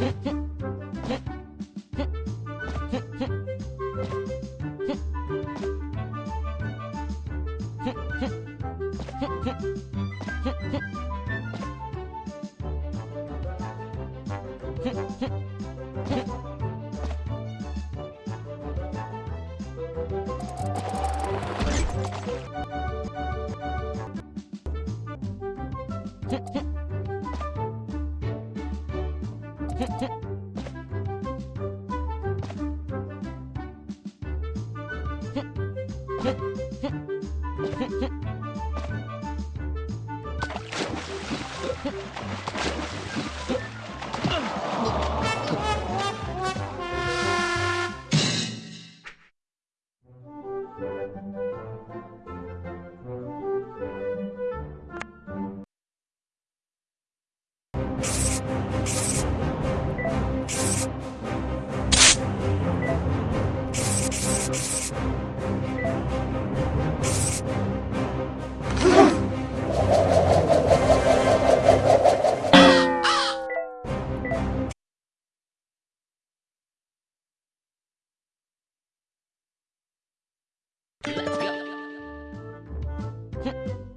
Heh heh. えっ?哼